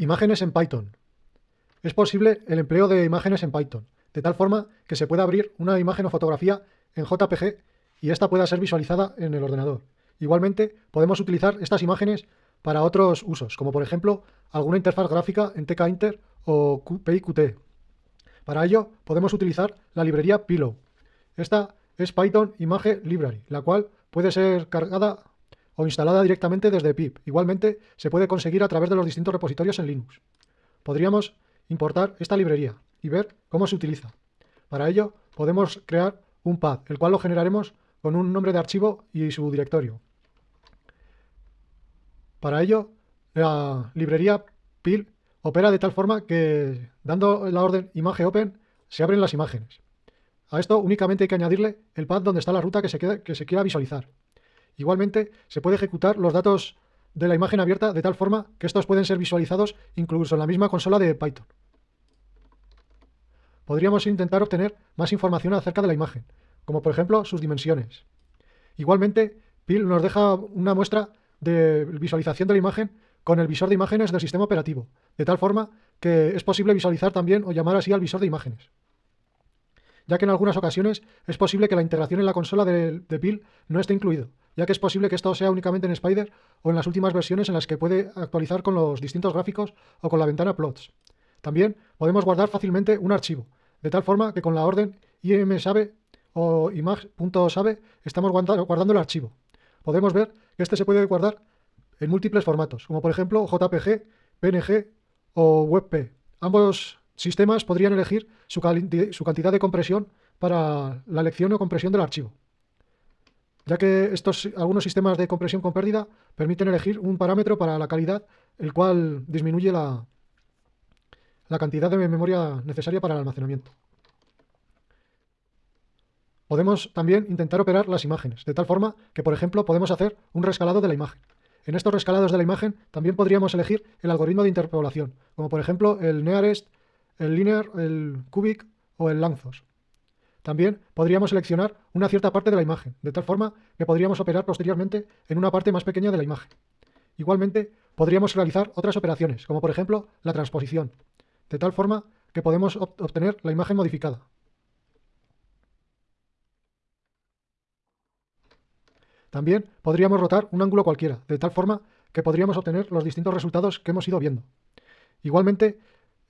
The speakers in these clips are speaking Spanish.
Imágenes en Python. Es posible el empleo de imágenes en Python, de tal forma que se pueda abrir una imagen o fotografía en JPG y esta pueda ser visualizada en el ordenador. Igualmente, podemos utilizar estas imágenes para otros usos, como por ejemplo alguna interfaz gráfica en TK-Inter o PIQT. Para ello, podemos utilizar la librería Pillow. Esta es Python Image Library, la cual puede ser cargada o instalada directamente desde pip. Igualmente, se puede conseguir a través de los distintos repositorios en Linux. Podríamos importar esta librería y ver cómo se utiliza. Para ello, podemos crear un pad, el cual lo generaremos con un nombre de archivo y su directorio. Para ello, la librería pil opera de tal forma que, dando la orden image open, se abren las imágenes. A esto únicamente hay que añadirle el pad donde está la ruta que se, que se quiera visualizar. Igualmente, se puede ejecutar los datos de la imagen abierta de tal forma que estos pueden ser visualizados incluso en la misma consola de Python. Podríamos intentar obtener más información acerca de la imagen, como por ejemplo sus dimensiones. Igualmente, PIL nos deja una muestra de visualización de la imagen con el visor de imágenes del sistema operativo, de tal forma que es posible visualizar también o llamar así al visor de imágenes. Ya que en algunas ocasiones es posible que la integración en la consola de, de PIL no esté incluido, ya que es posible que esto sea únicamente en Spider o en las últimas versiones en las que puede actualizar con los distintos gráficos o con la ventana plots. También podemos guardar fácilmente un archivo, de tal forma que con la orden imsave o imag.save estamos guardando el archivo. Podemos ver que este se puede guardar en múltiples formatos, como por ejemplo JPG, PNG o WebP. Ambos sistemas podrían elegir su, su cantidad de compresión para la elección o compresión del archivo ya que estos, algunos sistemas de compresión con pérdida permiten elegir un parámetro para la calidad, el cual disminuye la, la cantidad de memoria necesaria para el almacenamiento. Podemos también intentar operar las imágenes, de tal forma que, por ejemplo, podemos hacer un rescalado de la imagen. En estos rescalados de la imagen también podríamos elegir el algoritmo de interpolación, como por ejemplo el Nearest, el Linear, el Cubic o el Lanzos. También podríamos seleccionar una cierta parte de la imagen, de tal forma que podríamos operar posteriormente en una parte más pequeña de la imagen. Igualmente, podríamos realizar otras operaciones, como por ejemplo la transposición, de tal forma que podemos obtener la imagen modificada. También podríamos rotar un ángulo cualquiera, de tal forma que podríamos obtener los distintos resultados que hemos ido viendo. Igualmente,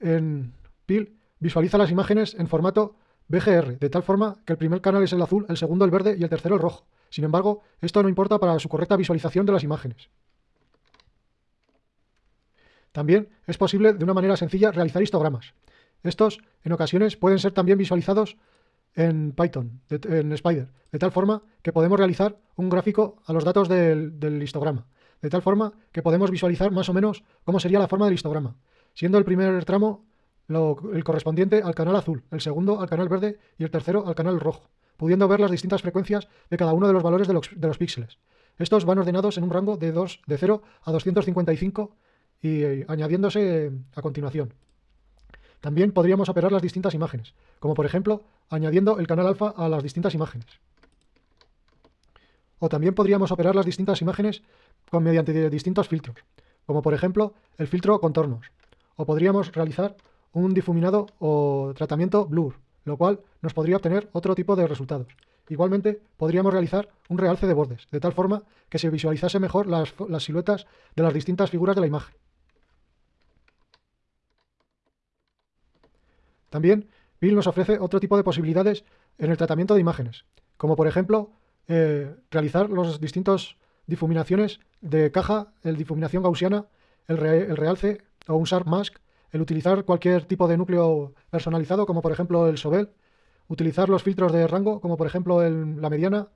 en PIL visualiza las imágenes en formato BGR, de tal forma que el primer canal es el azul, el segundo el verde y el tercero el rojo. Sin embargo, esto no importa para su correcta visualización de las imágenes. También es posible de una manera sencilla realizar histogramas. Estos, en ocasiones, pueden ser también visualizados en Python, en Spider, de tal forma que podemos realizar un gráfico a los datos del, del, histograma, de tal forma que podemos visualizar más o menos cómo sería la forma del histograma, siendo el primer tramo el correspondiente al canal azul, el segundo al canal verde y el tercero al canal rojo, pudiendo ver las distintas frecuencias de cada uno de los valores de los, píxeles. Estos van ordenados en un rango de, 2, de 0 a 255 y eh, añadiéndose a continuación. También podríamos operar las distintas imágenes, como por ejemplo añadiendo el canal alfa a las distintas imágenes. O también podríamos operar las distintas imágenes con, mediante distintos filtros, como por ejemplo el filtro contornos. O podríamos realizar un difuminado o tratamiento blur, lo cual nos podría obtener otro tipo de resultados. Igualmente, podríamos realizar un realce de bordes, de tal forma que se visualizase mejor las, siluetas de las distintas figuras de la imagen. También, Bill nos ofrece otro tipo de posibilidades en el tratamiento de imágenes, como por ejemplo, eh, realizar los distintos difuminaciones de caja, el difuminación gaussiana, el, el realce o un sharp mask, el utilizar cualquier tipo de núcleo personalizado, como por ejemplo el Sobel, utilizar los filtros de rango, como por ejemplo el, la mediana,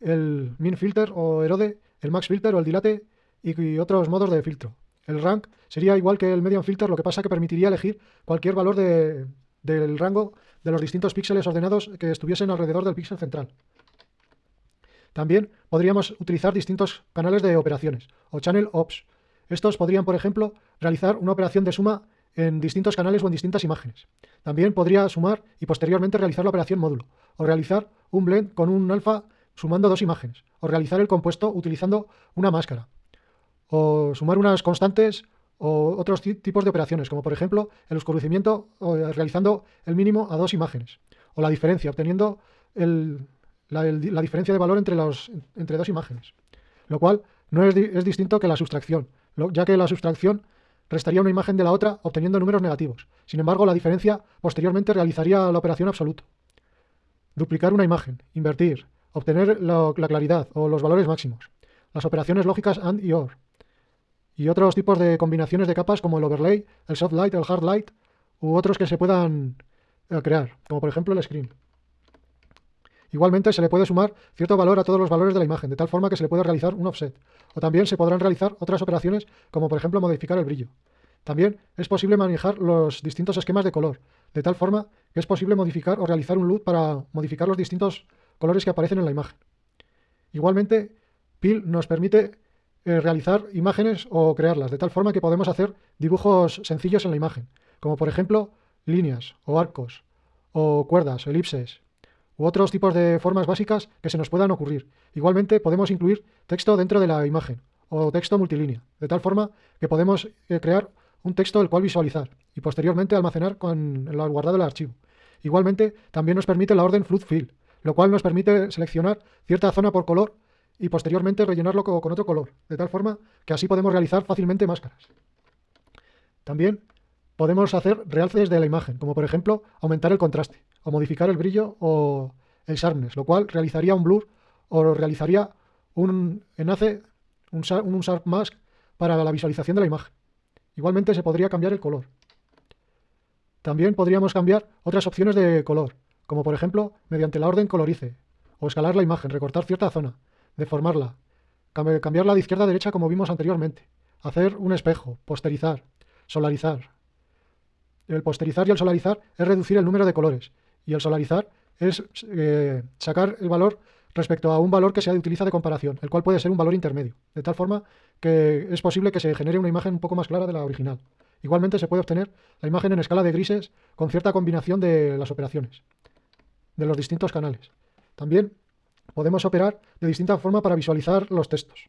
el min filter o erode, el max filter o el dilate y, otros modos de filtro. El rank sería igual que el median filter, lo que pasa que permitiría elegir cualquier valor del rango de los distintos píxeles ordenados que estuviesen alrededor del píxel central. También podríamos utilizar distintos canales de operaciones o channel ops. Estos podrían, por ejemplo, realizar una operación de suma en distintos canales o en distintas imágenes. También podría sumar y posteriormente realizar la operación módulo, o realizar un blend con un alfa sumando dos imágenes, o realizar el compuesto utilizando una máscara, o sumar unas constantes o otros tipos de operaciones, como por ejemplo el oscurecimiento realizando el mínimo a dos imágenes, o la diferencia, obteniendo la, diferencia de valor entre, entre dos imágenes, lo cual no es, es distinto que la sustracción, ya que la sustracción restaría una imagen de la otra obteniendo números negativos. Sin embargo, la diferencia posteriormente realizaría la operación absoluto. Duplicar una imagen, invertir, obtener la, claridad o los valores máximos. Las operaciones lógicas AND y OR. Y otros tipos de combinaciones de capas como el overlay, el soft light, el hard light u otros que se puedan eh, crear, como por ejemplo el screen. Igualmente se le puede sumar cierto valor a todos los valores de la imagen, de tal forma que se le puede realizar un offset. O también se podrán realizar otras operaciones, como por ejemplo modificar el brillo. También es posible manejar los distintos esquemas de color, de tal forma que es posible modificar o realizar un LUT para modificar los distintos colores que aparecen en la imagen. Igualmente, PIL nos permite eh, realizar imágenes o crearlas, de tal forma que podemos hacer dibujos sencillos en la imagen, como por ejemplo líneas o arcos o cuerdas, elipses, u otros tipos de formas básicas que se nos puedan ocurrir. Igualmente podemos incluir texto dentro de la imagen o texto multilínea, de tal forma que podemos eh, crear un texto el cual visualizar y posteriormente almacenar con el guardado del archivo. Igualmente también nos permite la orden flood fill, lo cual nos permite seleccionar cierta zona por color y posteriormente rellenarlo con otro color, de tal forma que así podemos realizar fácilmente máscaras. También podemos hacer realces de la imagen, como por ejemplo aumentar el contraste o modificar el brillo o el sharpness, lo cual realizaría un blur o realizaría un enlace, un, un sharp mask para la visualización de la imagen. Igualmente se podría cambiar el color. También podríamos cambiar otras opciones de color, como por ejemplo mediante la orden colorice, o escalar la imagen, recortar cierta zona, deformarla, cambiarla de izquierda a derecha como vimos anteriormente, hacer un espejo, posterizar, solarizar. El posterizar y el solarizar es reducir el número de colores, y el solarizar es eh, sacar el valor respecto a un valor que se utiliza de comparación, el cual puede ser un valor intermedio, de tal forma que es posible que se genere una imagen un poco más clara de la original. Igualmente se puede obtener la imagen en escala de grises con cierta combinación de las operaciones, de los distintos canales. También podemos operar de distinta forma para visualizar los textos.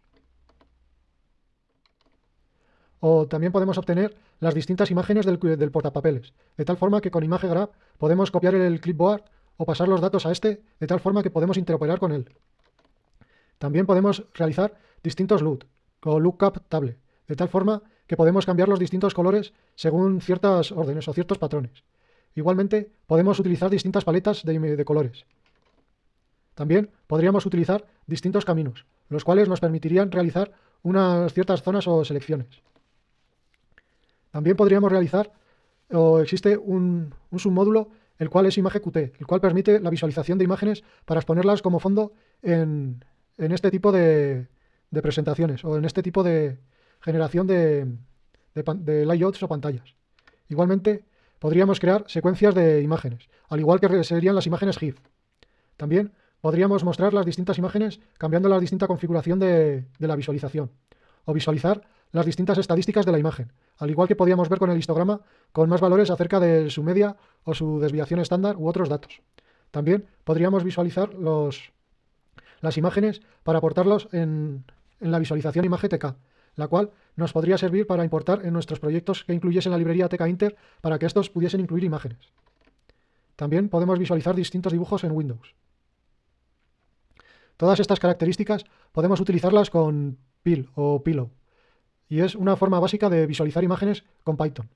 O también podemos obtener las distintas imágenes del, portapapeles, de tal forma que con Image Grab podemos copiar el clipboard o pasar los datos a este de tal forma que podemos interoperar con él. También podemos realizar distintos LUT o lookup table, de tal forma que podemos cambiar los distintos colores según ciertas órdenes o ciertos patrones. Igualmente, podemos utilizar distintas paletas de, de colores. También podríamos utilizar distintos caminos, los cuales nos permitirían realizar unas ciertas zonas o selecciones. También podríamos realizar, o existe un, submódulo el cual es ImageQT, el cual permite la visualización de imágenes para exponerlas como fondo en, este tipo de, presentaciones o en este tipo de generación de, layouts o pantallas. Igualmente, podríamos crear secuencias de imágenes, al igual que serían las imágenes GIF. También podríamos mostrar las distintas imágenes cambiando la distinta configuración de la visualización, o visualizar las distintas estadísticas de la imagen, al igual que podíamos ver con el histograma con más valores acerca de su media o su desviación estándar u otros datos. También podríamos visualizar las imágenes para aportarlos en, la visualización imagen TK, la cual nos podría servir para importar en nuestros proyectos que incluyesen la librería TK Inter para que estos pudiesen incluir imágenes. También podemos visualizar distintos dibujos en Windows. Todas estas características podemos utilizarlas con PIL o Pillow y es una forma básica de visualizar imágenes con Python.